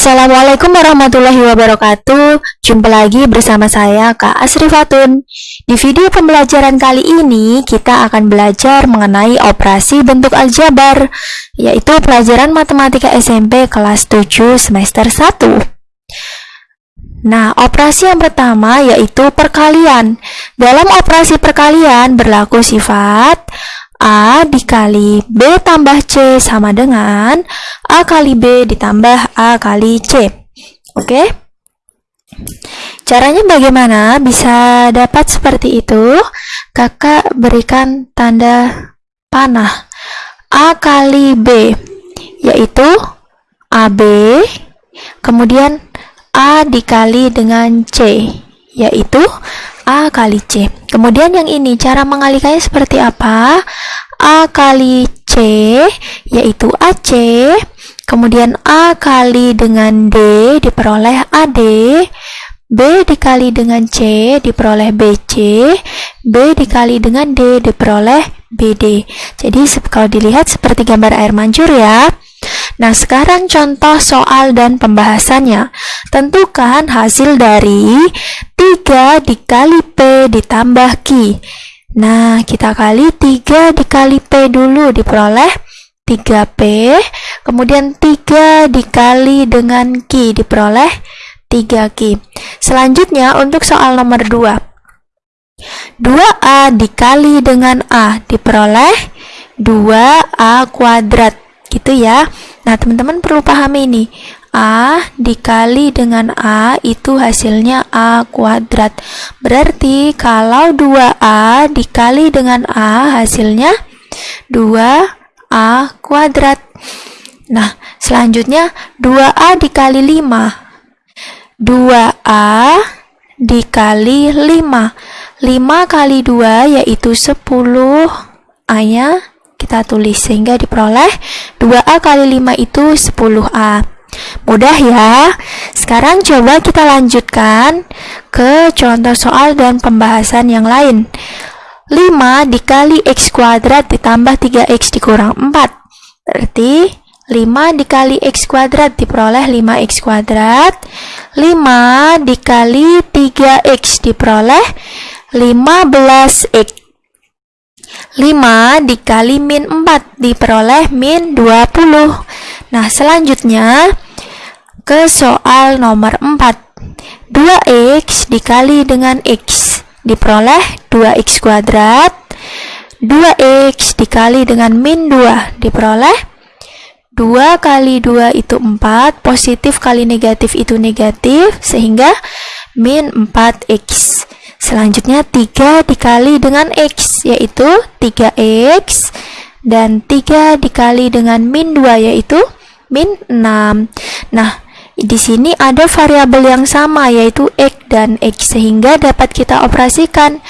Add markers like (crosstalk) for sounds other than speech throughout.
Assalamualaikum warahmatullahi wabarakatuh. Jumpa lagi bersama saya Kak Asri Fatun. Di video pembelajaran kali ini Kita akan belajar mengenai operasi bentuk aljabar Yaitu pelajaran matematika SMP kelas 7 semester 1 Nah, operasi yang pertama yaitu perkalian. Dalam operasi perkalian berlaku sifat A dikali B tambah C sama dengan A kali B ditambah A kali C. Oke? Caranya bagaimana? Bisa dapat seperti itu. Kakak berikan tanda panah. A kali B, yaitu AB, kemudian A dikali dengan C, yaitu A kali C. Kemudian yang ini, cara mengalikannya seperti apa? A kali C, yaitu AC. Kemudian A kali dengan D diperoleh AD. B dikali dengan C diperoleh BC. B dikali dengan D diperoleh BD. Jadi kalau dilihat seperti gambar air mancur ya. Nah, sekarang contoh soal dan pembahasannya. Tentukan hasil dari 3 dikali P ditambah Q. Nah, kita kali 3 dikali P dulu diperoleh 3P. Kemudian 3 dikali dengan Q diperoleh 3Q. Selanjutnya untuk soal nomor 2. 2A dikali dengan A diperoleh 2A kuadrat gitu ya nah teman-teman perlu pahami ini. A dikali dengan A itu hasilnya A kuadrat. Berarti kalau 2A dikali dengan A hasilnya 2A kuadrat. Nah selanjutnya 2A dikali 5 2A dikali 5 5 kali 2 yaitu 10 A nya kita tulis sehingga diperoleh 2A kali 5 itu 10A. Mudah ya. Sekarang coba kita lanjutkan ke contoh soal dan pembahasan yang lain. 5 dikali X kuadrat ditambah 3X dikurang 4. Berarti 5 dikali X kuadrat diperoleh 5X kuadrat. 5 dikali 3X diperoleh 15X 5 dikali min 4 diperoleh min 20. Nah, selanjutnya ke soal nomor 4. 2x dikali dengan x diperoleh 2x kuadrat. 2x dikali dengan min 2 diperoleh 2 kali 2 itu 4, positif kali negatif itu negatif, sehingga min 4x. Selanjutnya 3 dikali dengan X yaitu 3X dan 3 dikali dengan min 2 yaitu min 6. Nah, di sini ada variabel yang sama yaitu X dan X sehingga dapat kita operasikan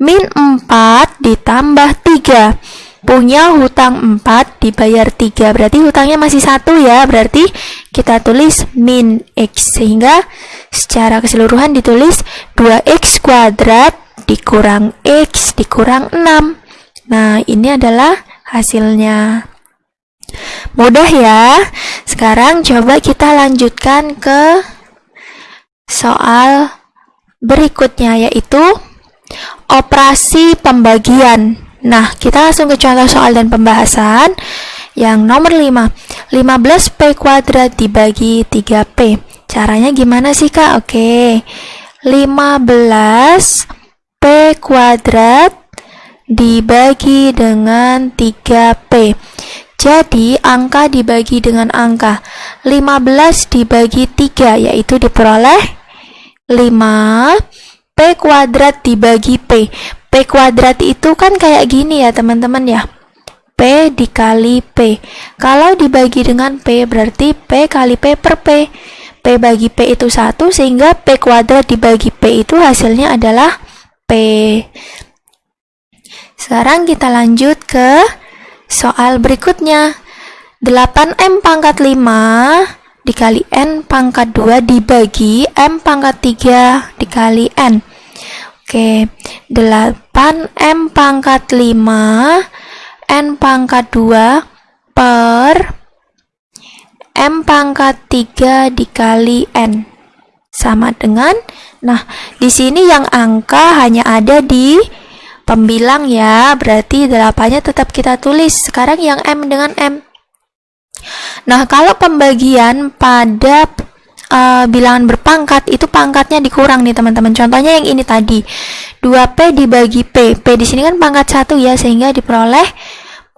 min 4 ditambah 3 punya hutang 4 dibayar 3 berarti hutangnya masih satu ya. Berarti kita tulis min X sehingga secara keseluruhan ditulis 2X kuadrat dikurang X dikurang 6 nah ini adalah hasilnya. Mudah ya. Sekarang coba kita lanjutkan ke soal berikutnya yaitu operasi pembagian Nah, kita langsung ke contoh soal dan pembahasan. Yang nomor 5, 15P kuadrat dibagi 3P. Caranya gimana sih, Kak? Oke. 15P kuadrat dibagi dengan 3P. Jadi, angka dibagi dengan angka. 15 dibagi 3, yaitu diperoleh 5 P kuadrat dibagi P. P kuadrat itu kan kayak gini ya teman-teman ya. P dikali P. Kalau dibagi dengan P berarti P kali P per P. P bagi P itu 1 sehingga P kuadrat dibagi P itu hasilnya adalah P. Sekarang kita lanjut ke soal berikutnya. 8M pangkat 5 dikali N pangkat 2 dibagi M pangkat 3 dikali N. Oke, 8M pangkat 5 N pangkat 2 per M pangkat 3 dikali N. Sama dengan, nah di sini yang angka hanya ada di pembilang ya, berarti 8-nya tetap kita tulis. Sekarang yang M dengan M. Nah, kalau pembagian pada uh, bilangan berpangkat itu pangkatnya dikurang nih teman-teman. Contohnya yang ini tadi. 2P dibagi P. P di sini kan pangkat 1 ya sehingga diperoleh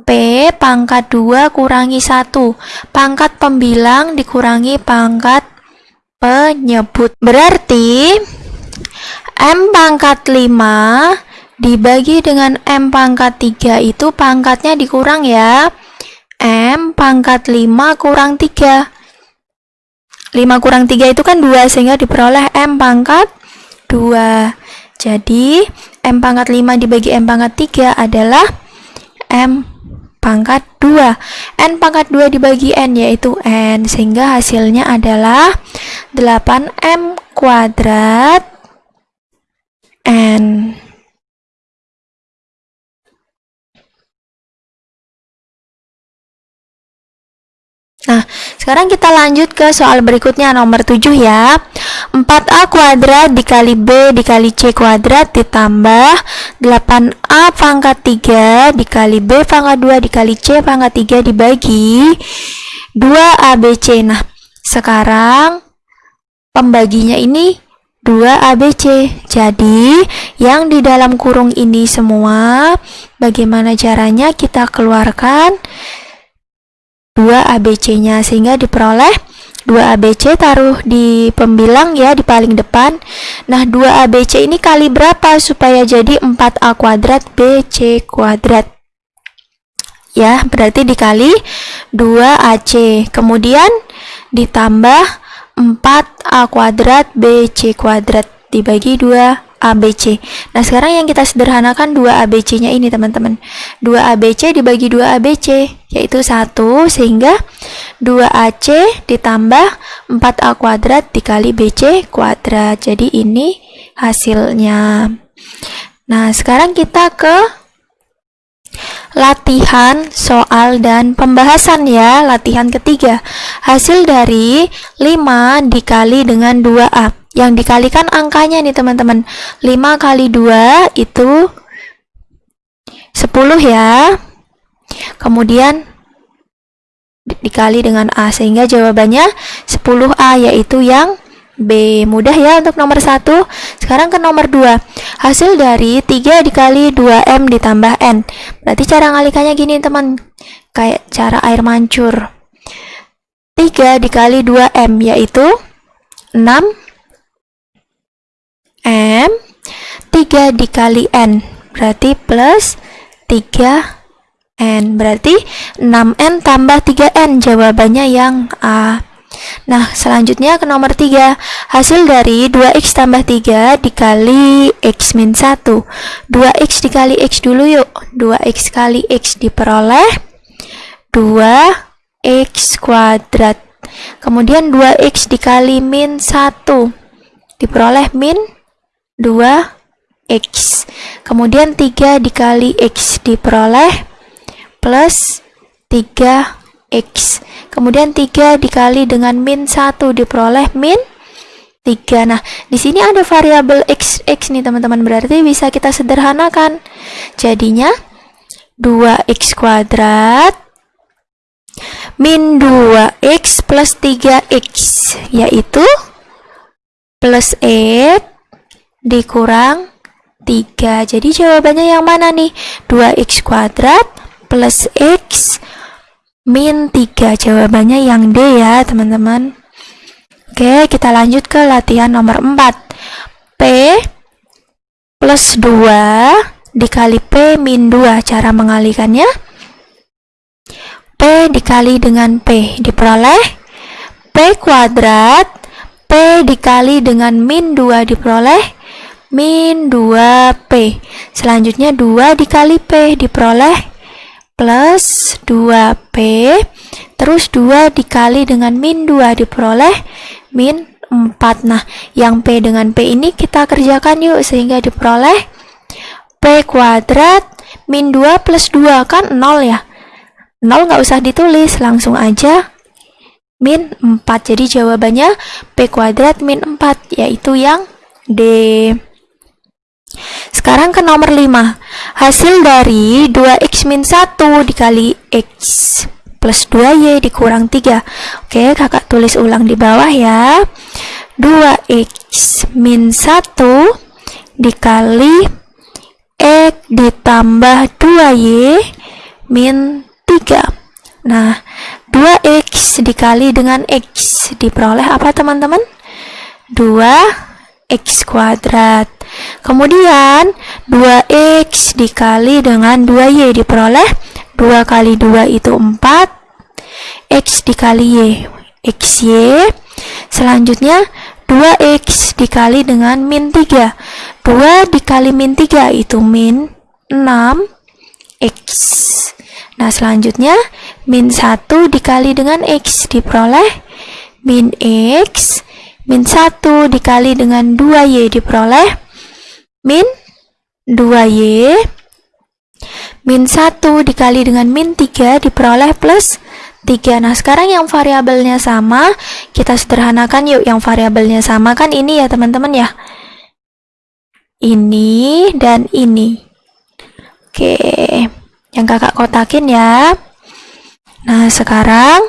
P pangkat 2 kurangi 1. Pangkat pembilang dikurangi pangkat penyebut. Berarti M pangkat 5 dibagi dengan M pangkat 3 itu pangkatnya dikurang ya. M pangkat 5 kurang 3. 5 kurang 3 itu kan 2 sehingga diperoleh M pangkat 2. Jadi M pangkat 5 dibagi M pangkat 3 adalah M pangkat 2. N pangkat 2 dibagi N yaitu N sehingga hasilnya adalah 8M kuadrat N. Nah, sekarang kita lanjut ke soal berikutnya nomor 7 ya. 4A kuadrat dikali B dikali C kuadrat ditambah 8A pangkat 3 dikali B pangkat 2 dikali C pangkat 3 dibagi 2ABC. Nah, sekarang pembaginya ini 2ABC. Jadi, yang di dalam kurung ini semua bagaimana caranya kita keluarkan 2 ABC-nya sehingga diperoleh 2 ABC taruh di pembilang ya di paling depan. Nah, 2 ABC ini kali berapa supaya jadi 4A kuadrat BC kuadrat? Ya, berarti dikali 2AC. Kemudian ditambah 4A kuadrat BC kuadrat dibagi 2 ABC. Nah, sekarang yang kita sederhanakan 2 ABC-nya ini, teman-teman. 2 ABC dibagi 2 ABC, yaitu 1, sehingga 2AC ditambah 4A kuadrat dikali BC kuadrat. Jadi, ini hasilnya. Nah, sekarang kita ke latihan soal dan pembahasan ya. Latihan ketiga. Hasil dari 5 dikali dengan 2A yang dikalikan angkanya nih teman-teman. 5 kali 2 itu 10 ya. Kemudian dikali dengan A sehingga jawabannya 10A yaitu yang B. Mudah ya untuk nomor 1 sekarang ke nomor 2 hasil dari 3 dikali 2M ditambah N. Berarti cara ngalikannya gini teman. Kayak cara air mancur. 3 dikali 2M yaitu 6 M 3 dikali N berarti plus 3 N. Berarti 6N tambah 3N jawabannya yang A. Nah selanjutnya ke nomor 3 Hasil dari 2X tambah 3 dikali X min 1 2X dikali X dulu yuk. 2X kali X diperoleh 2X kuadrat. Kemudian 2X dikali min 1 Diperoleh min 2x. Kemudian 3 dikali x diperoleh plus 3x. Kemudian 3 dikali dengan min 1 diperoleh min 3. Nah, di sini ada variabel x, x nih teman-teman. Berarti bisa kita sederhanakan. Jadinya 2x kuadrat min 2x plus 3x yaitu plus x dikurang 3. Jadi jawabannya yang mana nih? 2x kuadrat plus x min 3. Jawabannya yang D ya, teman-teman. Oke, kita lanjut ke latihan nomor 4. P plus 2 dikali P min 2. Cara mengalikannya? P dikali dengan P diperoleh P kuadrat P dikali dengan min 2 diperoleh min 2P. Selanjutnya 2 dikali P diperoleh plus 2P. Terus 2 dikali dengan min 2 diperoleh min 4. Nah, yang P dengan P ini kita kerjakan yuk sehingga diperoleh P kuadrat min 2 plus 2 kan 0 ya. 0 nggak usah ditulis, langsung aja min 4. Jadi jawabannya P kuadrat min 4, yaitu yang D. Sekarang ke nomor 5. Hasil dari 2x min 1 dikali x plus 2y dikurang 3. Oke, kakak tulis ulang di bawah ya. 2x min 1 dikali x ditambah 2y min 3. Nah, 2x dikali dengan x diperoleh apa teman-teman? 2x kuadrat. Kemudian 2x dikali dengan 2y diperoleh 2 kali 2 itu 4 x dikali y xy selanjutnya 2x dikali dengan min 3 2 dikali min 3 itu min 6 x. Nah selanjutnya min 1 dikali dengan x diperoleh min x. Min 1 dikali dengan 2y diperoleh min 2y min 1 dikali dengan min 3 diperoleh plus 3. Nah, sekarang yang variabelnya sama, kita sederhanakan yuk yang variabelnya sama kan ini ya teman-teman ya. Ini dan ini. Oke, yang kakak kotakin ya. Nah, sekarang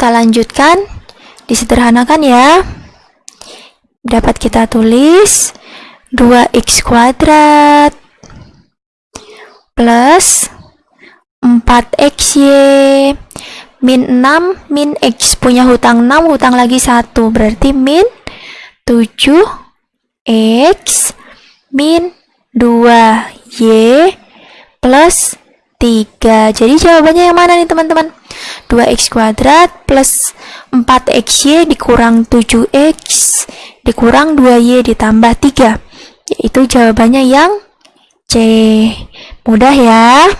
kita lanjutkan, disederhanakan ya. Dapat kita tulis 2x kuadrat plus 4xy min 6 min x. Punya hutang 6 hutang lagi 1 berarti min 7x min 2y plus 3 jadi jawabannya yang mana nih teman-teman 2x kuadrat plus 4xy dikurang 7x dikurang 2y ditambah 3 yaitu jawabannya yang C. Mudah ya.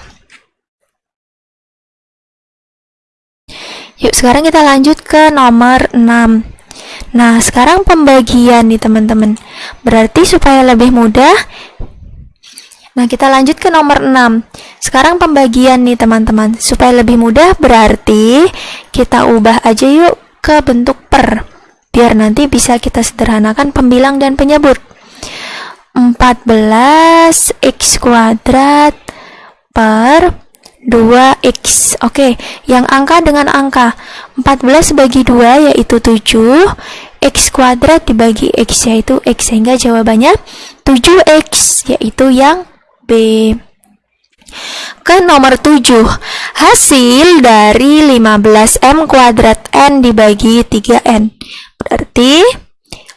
Yuk, sekarang kita lanjut ke nomor 6. Nah, sekarang pembagian nih teman-teman. Berarti supaya lebih mudah, nah kita lanjut ke nomor 6. Sekarang pembagian nih teman-teman. Supaya lebih mudah, berarti kita ubah aja yuk ke bentuk per. Biar nanti bisa kita sederhanakan pembilang dan penyebut. 14x kuadrat per 2x Oke, yang angka dengan angka 14 bagi 2 yaitu 7 X kuadrat dibagi X yaitu X Sehingga jawabannya 7X yaitu yang B Ke nomor 7 Hasil dari 15M kuadrat N dibagi 3N Berarti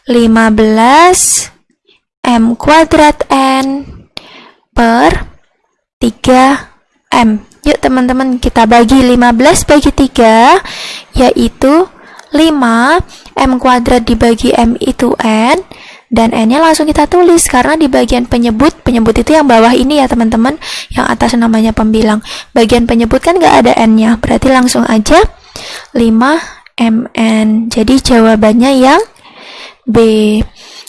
15 M kuadrat N per 3M. Yuk teman-teman kita bagi 15 bagi 3 yaitu 5 M kuadrat dibagi M itu N dan N-nya langsung kita tulis karena di bagian penyebut, penyebut itu yang bawah ini ya teman-teman, yang atas namanya pembilang. Bagian penyebut kan nggak ada N-nya, berarti langsung aja 5 MN. Jadi jawabannya yang B.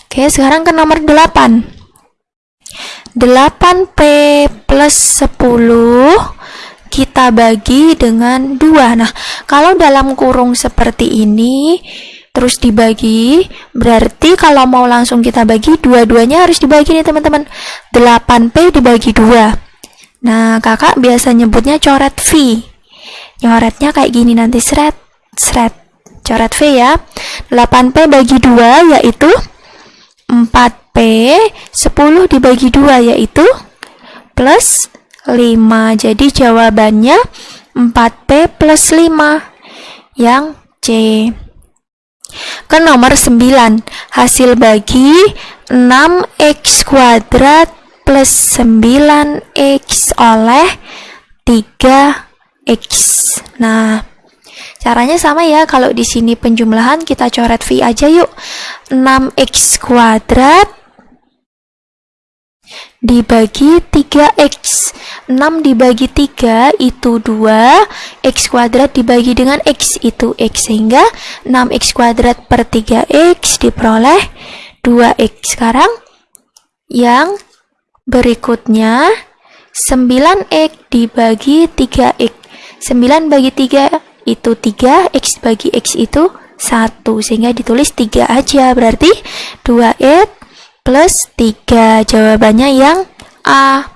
Oke, sekarang ke nomor 8. 8P plus 10 kita bagi dengan 2. Nah, kalau dalam kurung seperti ini, terus dibagi, berarti kalau mau langsung kita bagi, dua-duanya harus dibagi nih teman-teman. 8P dibagi 2. Nah, kakak biasa nyebutnya coret V. Nyoretnya kayak gini nanti, seret, seret. Coret V ya. 8P bagi 2 yaitu 4P 10 dibagi 2 yaitu plus 5 jadi jawabannya 4P plus 5 yang C ke nomor 9 hasil bagi 6x kuadrat plus 9x oleh 3x nah Caranya sama ya, kalau di sini penjumlahan kita coret V aja yuk. 6x kuadrat dibagi 3x 6 dibagi 3 itu 2 x kuadrat dibagi dengan x itu x sehingga 6x kuadrat per 3x diperoleh 2x sekarang yang Berikutnya, 9x dibagi 3x. 9 bagi 3 itu 3, x bagi x itu 1. Sehingga ditulis 3 aja. Berarti 2x plus 3. Jawabannya yang A.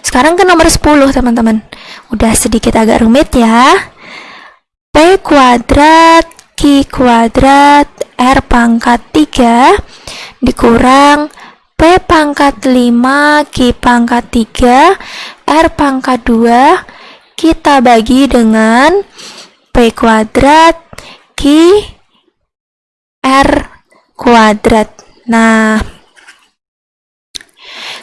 Sekarang ke nomor 10, teman-teman. Udah sedikit agak rumit ya. P kuadrat Q kuadrat R pangkat 3 dikurang P pangkat 5 Q pangkat 3 R pangkat 2 kita bagi dengan P kuadrat Q R kuadrat nah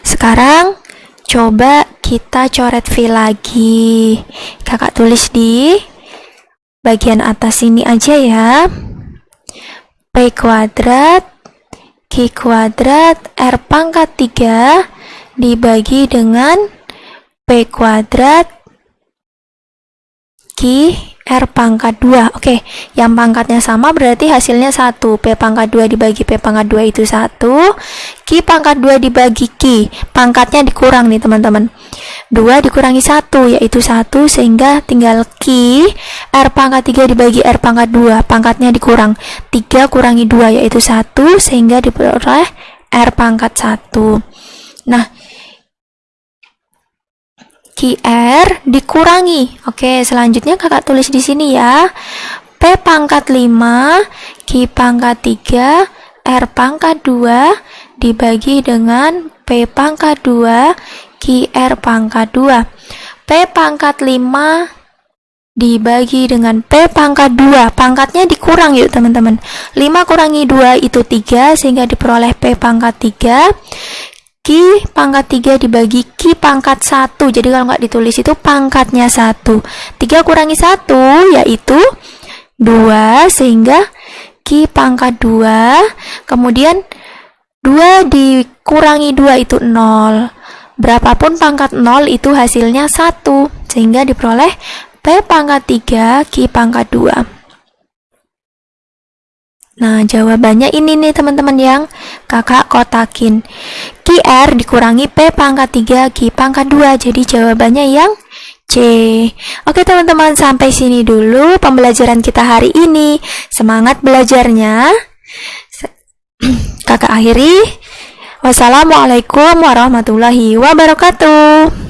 sekarang coba kita coret V lagi. Kakak tulis di bagian atas ini aja ya. P kuadrat Q kuadrat R pangkat 3 dibagi dengan P kuadrat Q R pangkat 2 Oke, yang pangkatnya sama berarti hasilnya 1 P pangkat 2 dibagi P pangkat 2 itu 1 Q pangkat 2 dibagi Q. Pangkatnya dikurang nih teman-teman. 2 dikurangi 1 yaitu 1 sehingga tinggal Q. R pangkat 3 dibagi R pangkat 2 Pangkatnya dikurang. 3 kurangi 2 yaitu 1 sehingga diperoleh R pangkat 1 Nah QR dikurangi. Oke, selanjutnya kakak tulis di sini ya. P pangkat 5, Q pangkat 3, R pangkat 2 dibagi dengan P pangkat 2, QR pangkat 2. P pangkat 5 dibagi dengan P pangkat 2. Pangkatnya dikurang yuk teman-teman. 5 kurangi 2 itu 3 sehingga diperoleh P pangkat 3. Q pangkat 3 dibagi Q pangkat 1 jadi kalau nggak ditulis itu pangkatnya 1 3 kurangi 1 yaitu 2 sehingga Q pangkat 2 kemudian 2 dikurangi 2 itu 0 berapapun pangkat 0 itu hasilnya 1 sehingga diperoleh P pangkat 3 Q pangkat 2 Nah, jawabannya ini nih teman-teman yang kakak kotakin. QR dikurangi P pangkat 3, Q pangkat 2. Jadi jawabannya yang C. Oke teman-teman, sampai sini dulu pembelajaran kita hari ini. Semangat belajarnya. (clears throat) Kakak akhiri. Wassalamualaikum warahmatullahi wabarakatuh.